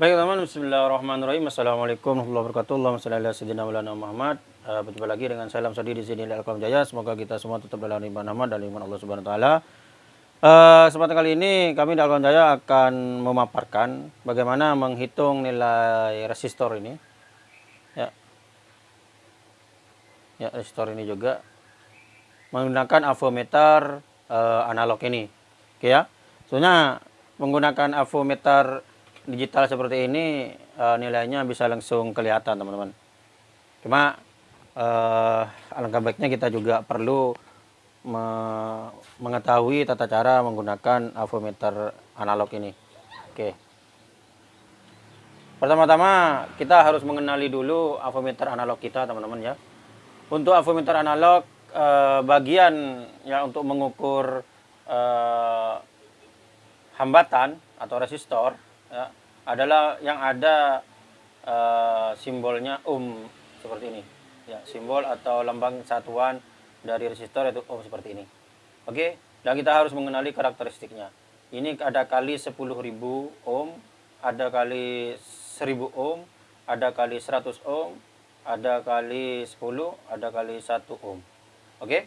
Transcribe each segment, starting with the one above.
Baik teman-teman, Bismillahirrahmanirrahim. Assalamualaikum warahmatullahi wabarakatuh. Shalli ala sayyidina Maulana Muhammad. Uh, berjumpa lagi dengan saya Lam Sadi di sini Alqam Jaya. Semoga kita semua tetap dalam iman Muhammad dan iman Allah Subhanahu wa taala. Uh, kesempatan kali ini kami di Alqam Jaya akan memaparkan bagaimana menghitung nilai resistor ini. Ya. Ya, resistor ini juga menggunakan avometer uh, analog ini. Oke ya. Soalnya menggunakan avometer digital seperti ini uh, nilainya bisa langsung kelihatan teman-teman. Cuma uh, alangkah baiknya kita juga perlu me mengetahui tata cara menggunakan avometer analog ini. Oke. Pertama-tama kita harus mengenali dulu avometer analog kita teman-teman ya. Untuk avometer analog uh, bagian ya untuk mengukur uh, hambatan atau resistor ya, adalah yang ada uh, simbolnya ohm seperti ini. Ya simbol atau lambang satuan dari resistor itu ohm seperti ini. Oke? Dan kita harus mengenali karakteristiknya. Ini ada kali 10.000 ohm ada kali 1000 ohm ada kali 100 ohm ada kali 10 ada kali 1 ohm. Oke?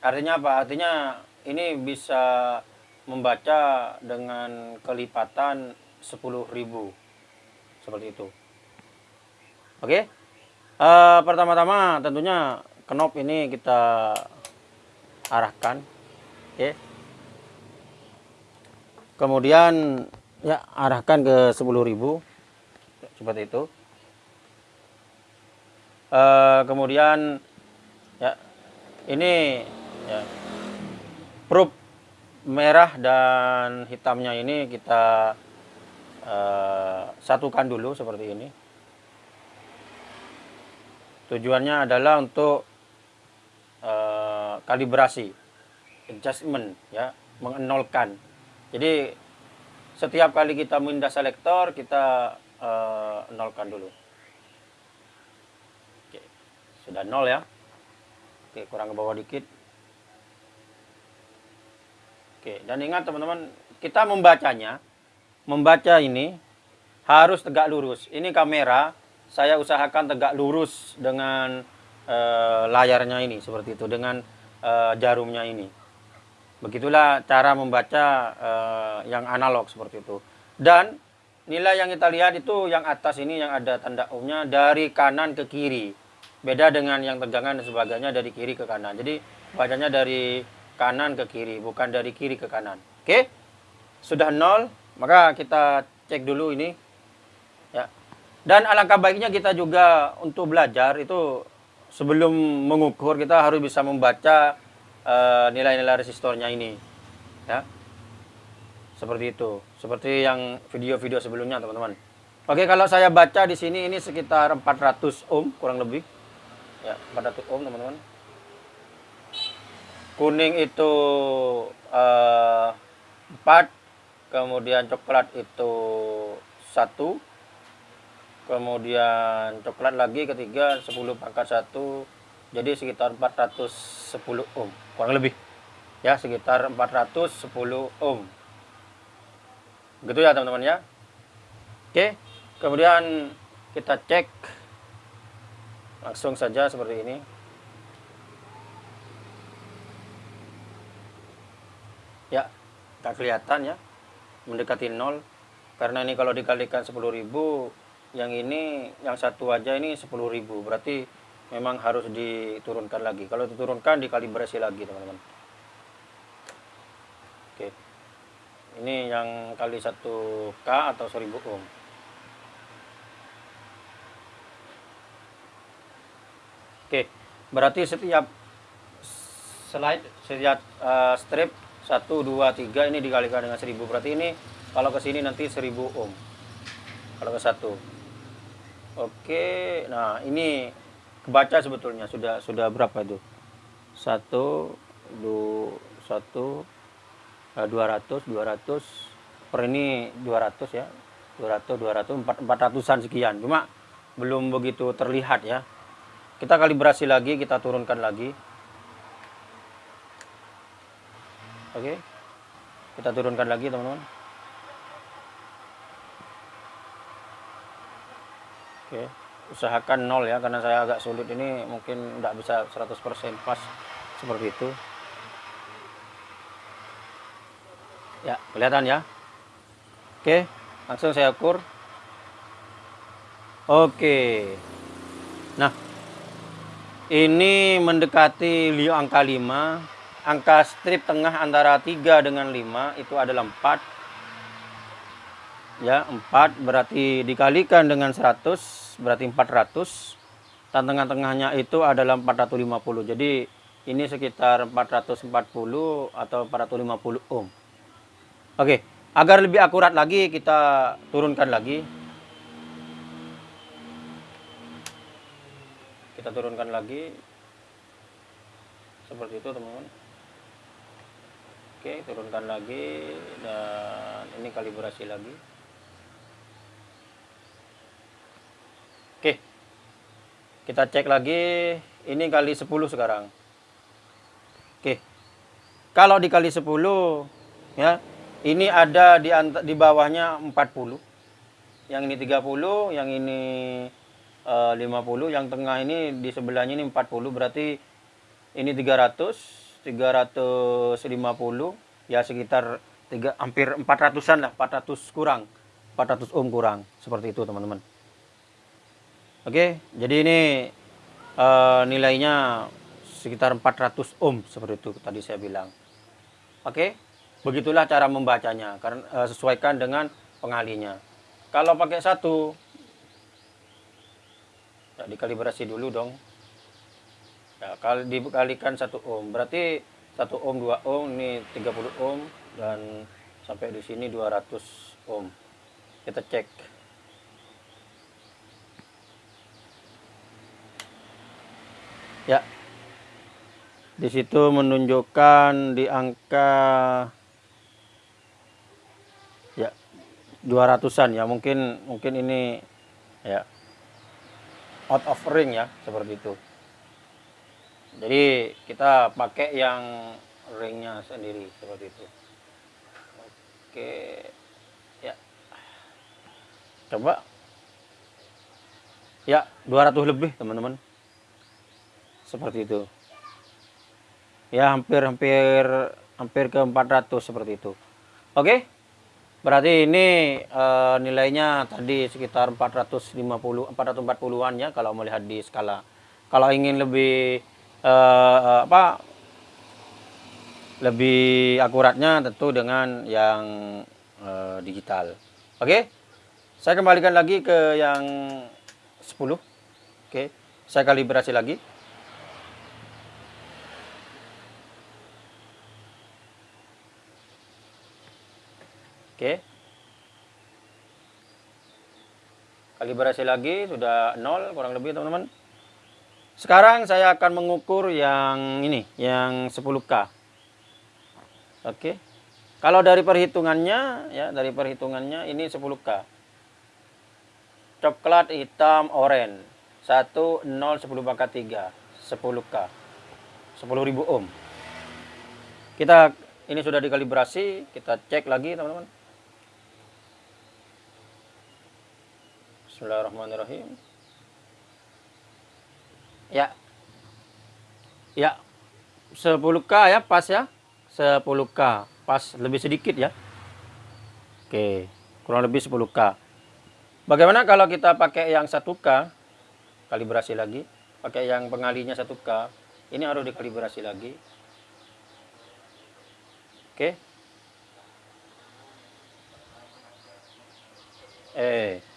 Artinya apa? Artinya ini bisa membaca dengan kelipatan 10.000 seperti itu. Oke? Uh, pertama-tama tentunya knop ini kita arahkan. Oke? Kemudian ya arahkan ke 10.000 seperti itu. Uh, kemudian ya ini ya probe merah dan hitamnya ini kita uh, satukan dulu seperti ini. Tujuannya adalah untuk uh, kalibrasi, adjustment, ya, mengenolkan. Jadi setiap kali kita mindah selektor kita uh, nolkan dulu. Oke, sudah nol ya. Oke, kurang ke bawah dikit. Oke, dan ingat teman-teman, kita membacanya, membaca ini harus tegak lurus. Ini kamera, saya usahakan tegak lurus dengan uh, layarnya ini, seperti itu, dengan uh, jarumnya ini. Begitulah cara membaca uh, yang analog seperti itu. Dan nilai yang kita lihat itu yang atas ini yang ada tanda ohmnya dari kanan ke kiri. Beda dengan yang tegangan dan sebagainya dari kiri ke kanan. Jadi bacanya dari kanan ke kiri, bukan dari kiri ke kanan. Oke? Sudah nol, maka kita cek dulu ini. Ya. Dan alangkah baiknya kita juga untuk belajar itu sebelum mengukur kita harus bisa membaca uh, nilai-nilai resistornya ini. Ya. Seperti itu. Seperti yang video-video sebelumnya, teman-teman. Oke, kalau saya baca di sini ini sekitar 400 ohm kurang lebih. Ya, 400 ohm, teman-teman kuning itu uh, eh, 4 kemudian coklat itu satu. Kemudian coklat lagi ketiga 10 pangkat 1 jadi sekitar 410 ohm kurang lebih. Ya sekitar 410 ohm. Gitu ya teman-teman ya. Oke kemudian kita cek langsung saja seperti ini. Ya tak kelihatan ya mendekati nol. Karena ini kalau dikalikan 10.000 yang ini yang satu aja ini 10.000 berarti memang harus diturunkan lagi. Kalau diturunkan dikalibrasi lagi teman-teman. Oke. Ini yang kali 1K atau 1000 ohm. Oke. Berarti setiap slide setiap uh, strip 1, 2, 3 ini dikalikan dengan 1000 berarti ini kalau ke sini nanti 1000 ohm. Kalau ke satu. Oke nah ini kebaca sebetulnya. Sudah sudah berapa itu? 1 2 1 200 200 per ini 200 ya. 200 200 400an sekian. Cuma belum begitu terlihat ya. Kita kalibrasi lagi kita turunkan lagi oke kita turunkan lagi teman-teman Oke, usahakan nol ya karena saya agak sulit ini mungkin nggak bisa 100% pas seperti itu. Ya, kelihatan ya. Oke, langsung saya ukur. Oke. Nah, ini mendekati angka 5. Angka strip tengah antara 3 dengan 5 itu adalah 4. Ya, 4 berarti dikalikan dengan 100 berarti 400. Dan tengah-tengahnya itu adalah 450. Jadi ini sekitar 440 atau 450 ohm. Oke, agar lebih akurat lagi kita turunkan lagi. Kita turunkan lagi. Seperti itu, teman-teman. Oke, turunkan lagi dan ini kalibrasi lagi. Oke. Kita cek lagi ini kali 10 sekarang. Oke. Kalau dikali 10 ya, ini ada di di bawahnya 40 yang ini 30 yang ini uh, 50 yang tengah ini di sebelahnya ini 40 berarti ini 300 350 ya sekitar tiga, hampir 400an lah 400 kurang 400 ohm kurang seperti itu teman-teman oke jadi ini uh, nilainya sekitar 400 ohm seperti itu tadi saya bilang oke Begitulah cara membacanya, karena e, sesuaikan dengan pengalinya. Kalau pakai satu, ya, dikalibrasi dulu dong. Ya, kalau dikalikan satu ohm, berarti satu ohm, dua ohm, ini 30 ohm dan sampai di sini 200 ohm. Kita cek. Ya. Di situ menunjukkan di angka 200-an ya mungkin mungkin ini ya out of ring ya seperti itu jadi kita pakai yang ringnya sendiri seperti itu. Oke ya. Coba. Ya 200 lebih teman-teman. Seperti itu. Ya hampir hampir ke 400 seperti itu. Oke Berarti ini uh, nilainya tadi sekitar 450 440-an ya kalau melihat di skala. Kalau ingin lebih uh, apa lebih akuratnya tentu dengan yang uh, digital. Oke. Saya kembalikan lagi ke yang 10. Oke. Saya kalibrasi lagi. Oke. Kalibrasi lagi sudah nol kurang lebih teman-teman. Sekarang saya akan mengukur yang ini, yang 10K. Oke. Kalau dari perhitungannya ya, dari perhitungannya ini 10K. Coklat, hitam, oranye. 1 0 10 pangkat 3, 10K. 10.000 ohm. Kita ini sudah dikalibrasi, kita cek lagi teman-teman. Bismillahirrahmanirrahim. Ya. Ya. 10K ya pas ya. 10K. Pas lebih sedikit ya. Oke. Kurang lebih 10K. Bagaimana kalau kita pakai yang 1K? Kalibrasi lagi. Pakai yang pengalinya 1K. Ini harus dikalibrasi lagi. Oke. Eh.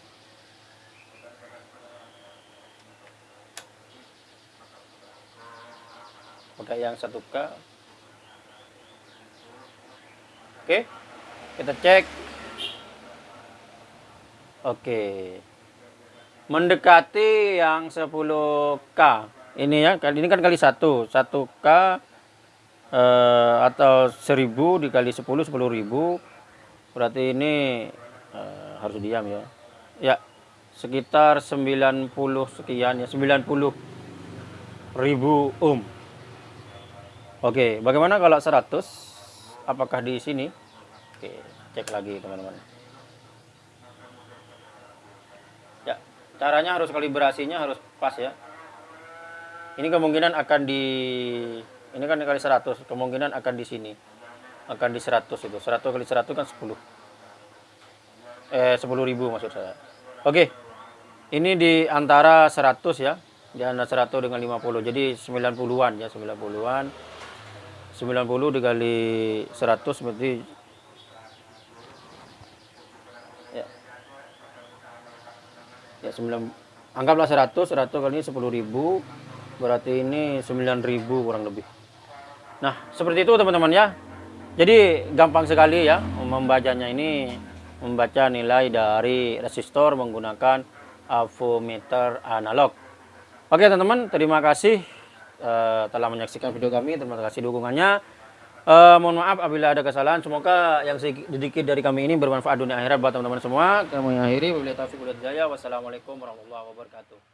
Pakai yang 1K oke kita cek. Oke. Mendekati yang 10K ini ya kali ini kan kali 1 1K eh, atau 1000 dikali 10 10.000 berarti ini eh, harus diam ya. Ya sekitar 90 sekian ya 90 ribu ohm Oke, bagaimana kalau 100? Apakah di sini? Oke, cek lagi teman-teman. Ya, caranya harus kalibrasinya harus pas ya ini kemungkinan akan di ini kan kali 100 kemungkinan akan di sini akan di 100 itu 100 kali 100 kan 10 eh 10 ribu maksud saya oke ini di antara 100 ya di antara 100 dengan 50 jadi 90-an ya 90-an 90 dikali 100 berarti ya. Ya 9 anggaplah 100 100 kali ini 10 ribu berarti ini 9000 kurang lebih. Nah seperti itu teman-teman ya. Jadi gampang sekali ya membacanya ini membaca nilai dari resistor menggunakan avometer analog. Oke teman-teman terima kasih uh, telah menyaksikan video kami. Terima kasih dukungannya. Uh, mohon maaf apabila ada kesalahan. Semoga yang sedikit dari kami ini bermanfaat dunia akhirat buat teman-teman semua. Kami akhiri. Wabillahi taufiq wassalamualaikum warahmatullahi wabarakatuh